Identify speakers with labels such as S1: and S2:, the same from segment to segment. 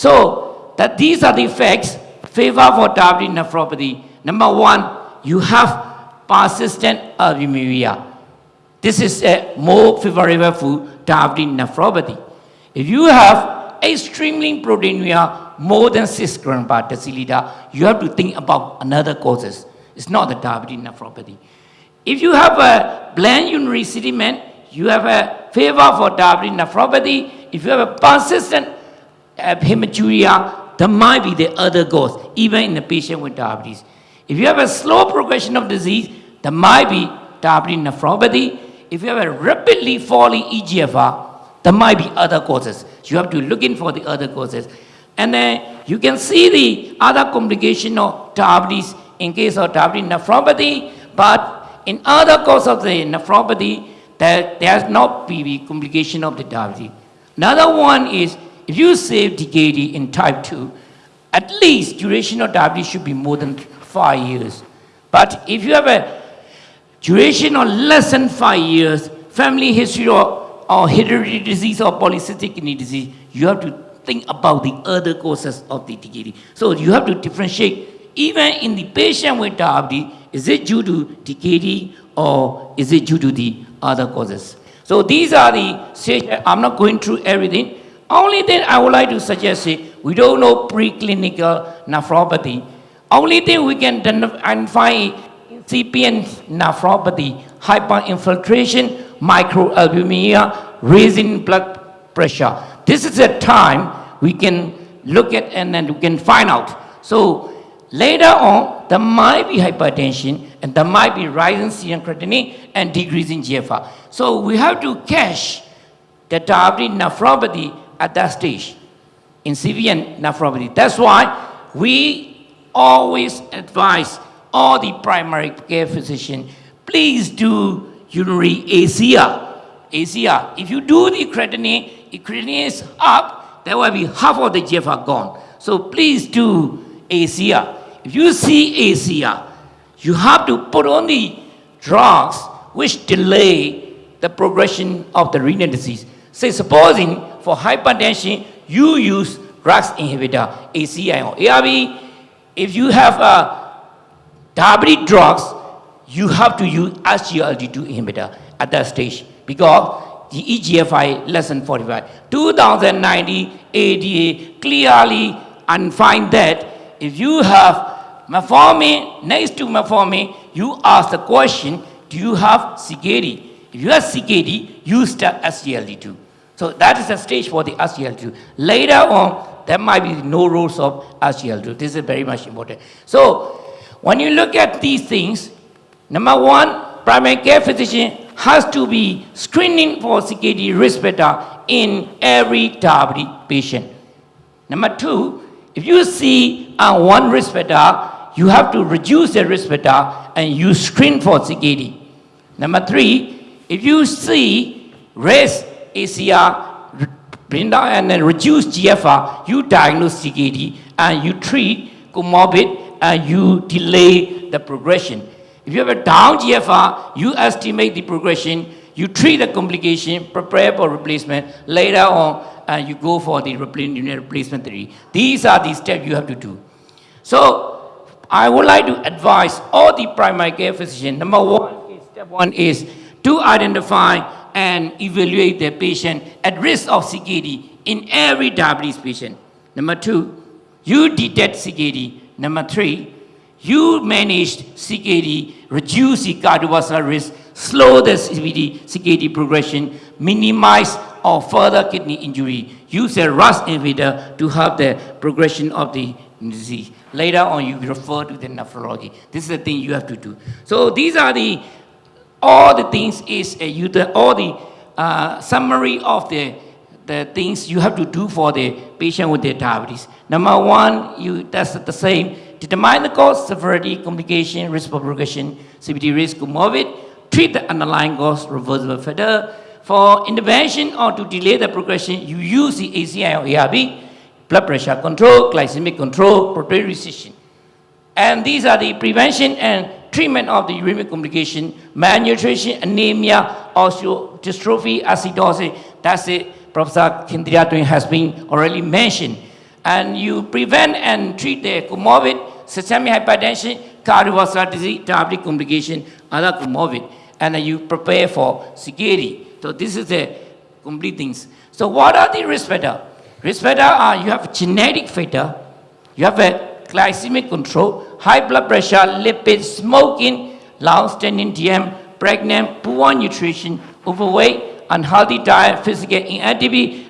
S1: So that these are the effects favor for diabetic nephropathy. Number one, you have persistent albuminuria. This is a more favorable for diabetic nephropathy. If you have extremely proteinuria more than 6 gram per deciliter, you have to think about another causes. It's not the diabetic nephropathy. If you have a bland urinary sediment, you have a favor for diabetic nephropathy. If you have a persistent hematuria, there might be the other cause, even in a patient with diabetes. If you have a slow progression of disease, there might be diabetic nephropathy. If you have a rapidly falling EGFR, there might be other causes. You have to look in for the other causes. And then you can see the other complication of diabetes in case of diabetic nephropathy, but in other cause of the nephropathy, there, there's not PV complication of the diabetes. Another one is if you save DKD in type 2, at least duration of diabetes should be more than five years. But if you have a duration of less than five years, family history or, or hereditary disease or polycystic kidney disease, you have to think about the other causes of the DKD. So you have to differentiate, even in the patient with diabetes, is it due to DKD or is it due to the other causes? So these are the I'm not going through everything. Only thing I would like to suggest is, we don't know preclinical nephropathy. Only thing we can identify incipient nephropathy, hyperinfiltration, microalbuminuria, raising blood pressure. This is a time we can look at and then we can find out. So later on, there might be hypertension and there might be rising serum creatinine and decreasing GFR. So we have to catch the diabetic nephropathy at that stage, incipient nephropathy. That's why we always advise all the primary care physician, please do urinary ACR. ACR, if you do the creatinine, if creatinine is up, there will be half of the GFR gone. So please do ACR. If you see ACR, you have to put on the drugs which delay the progression of the renal disease. Say supposing for hypertension, you use drugs inhibitor, ACI or ARB. If you have uh, diabetic drugs, you have to use SGLT2 inhibitor at that stage because the E EGFR less than 45. 2090 ADA clearly and find that if you have metformin next to metformin, you ask the question, do you have CKD? If you have CKD, you start SGLT2. So that is the stage for the SGLT2. Later on, there might be no rules of SGLT2. This is very much important. So when you look at these things, number one, primary care physician has to be screening for CKD risk factor in every diabetic patient. Number two, if you see on one risk factor, you have to reduce the risk factor and you screen for CKD. Number three, if you see raise ACR, bring down and then reduce GFR, you diagnose CKD and you treat comorbid and you delay the progression. If you have a down GFR, you estimate the progression, you treat the complication, prepare for replacement, later on and you go for the replacement therapy. These are the steps you have to do. So I would like to advise all the primary care physicians, number one, step one is to identify and evaluate the patient at risk of CKD in every diabetes patient. Number two, you detect CKD. Number three, you manage CKD, reduce the cardiovascular risk, slow the CKD, CKD progression, minimize or further kidney injury. Use a RAS inhibitor to help the progression of the disease. Later on, you refer to the nephrology. This is the thing you have to do. So these are the, all the things is, uh, you, the, all the uh, summary of the, the things you have to do for the patient with the diabetes. Number one, you, that's the same. Determine the cause, severity, complication, risk of progression, CVD risk, comorbid. Treat the underlying cause, reversible factor. For intervention or to delay the progression, you use the ACI or ARB, blood pressure control, glycemic control, protein restriction. And these are the prevention and treatment of the uremic complication, malnutrition, anemia, osteodystrophy, acidosis. That's it. Professor Kindria has been already mentioned. and you prevent and treat the comorbid systemic hypertension, cardiovascular disease, diabetic complication, other comorbid, and you prepare for CKD. So this is the complete things. So what are the risk factor? Risk factor are you have genetic factor, you have a glycemic control, high blood pressure, lipid, smoking, long-standing DM, pregnant, poor nutrition, overweight, unhealthy diet, physical inactivity,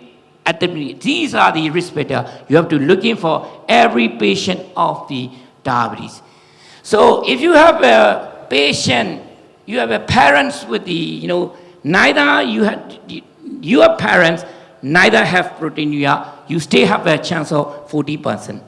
S1: activity. These are the risk factor you have to look in for every patient of the diabetes. So if you have a patient, you have a parents with the, you know, neither you have, your parents neither have proteinuria, you still have a chance of 40%.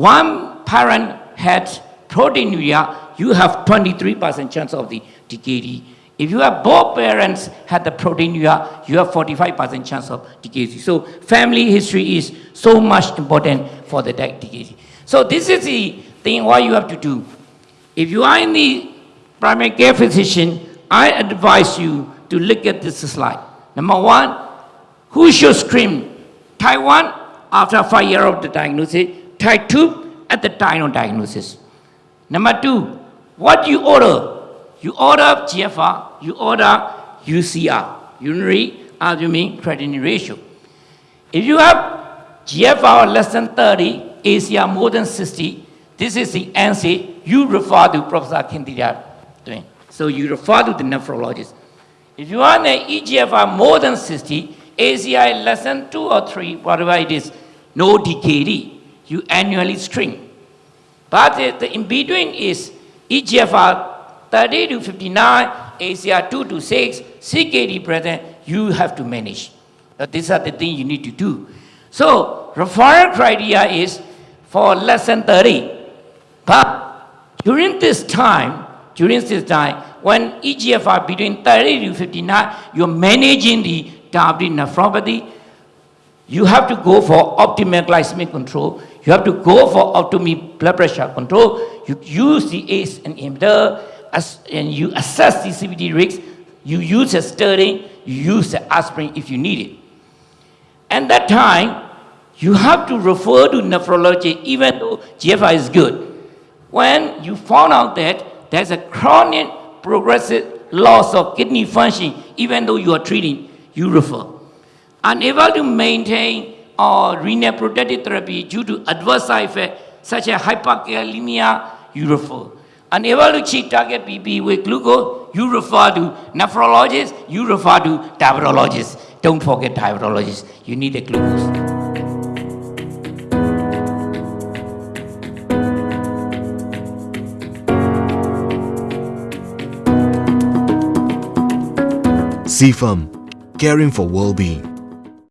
S1: One parent had proteinuria, you have 23% chance of the DKD. If you have both parents had the proteinuria, you have 45% chance of DKD. So family history is so much important for the DKD. So this is the thing what you have to do. If you are in the primary care physician, I advise you to look at this slide. Number one, who should screen? Type 1, after 5 years of the diagnosis, type 2 at the time of diagnosis. Number 2, what you order? You order GFR, you order UCR, urinary albumin creatinine ratio. If you have GFR less than 30, ACR more than 60, this is the answer you refer to Professor Kintidia doing. So you refer to the nephrologist. If you want an EGFR more than 60, ACI less than 2 or 3, whatever it is, no DKD, you annually string. But the, in between is EGFR 30 to 59, ACR 2 to 6, CKD present, you have to manage. These are the things you need to do. So referral criteria is for less than 30. But during this time, during this time, when EGFR between 30 to 59, you're managing the diabetic nephropathy, you have to go for optimal glycemic control. You have to go for optimal blood pressure control. You use the ACE and inhibitor as, and you assess the CVD risks. You use a statin, you use the aspirin if you need it. And that time, you have to refer to nephrology even though GFR is good. When you found out that there's a chronic progressive loss of kidney function, even though you are treating, you refer. Unable to maintain or renal protective therapy due to adverse side effects such as hyperkalemia, refer. Unable to achieve target BP with glucose, you refer to nephrologist, you refer to diabetologist. Don't forget diabetologist. You need a glucose.
S2: CFAM, caring for well-being.